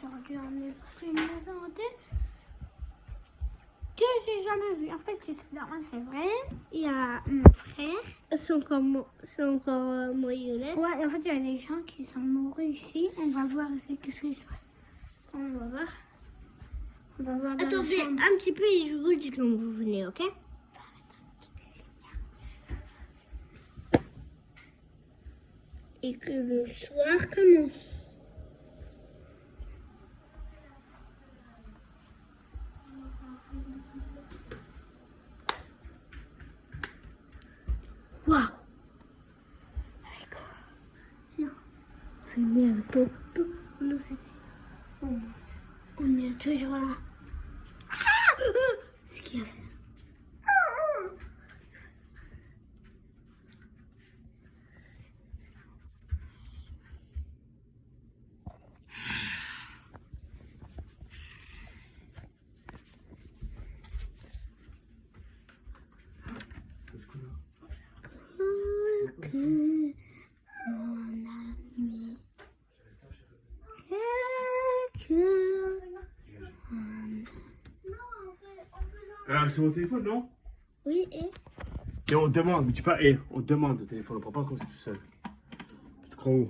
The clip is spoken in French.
j'aurais dû emmener pour une maison hantée que j'ai jamais vue. En fait, dans c'est vrai. Il y a mon frère. C'est encore, c'est encore euh. Ouais, en fait, il y a des gens qui sont morts ici. On va voir ici qu'est-ce qui se passe. On va voir. On va voir dans Attendez, un petit peu, et je vous dis quand vous venez, ok? Et que le soir commence. Waouh Venez avec toi. Non, c'est- On est toujours là. Ce Que mon ami. Que Ah, c'est mon téléphone, non? Oui, et? Et on demande, mais tu pas et, on demande le téléphone, on prend pas comme ça tout seul. Tu te crois où?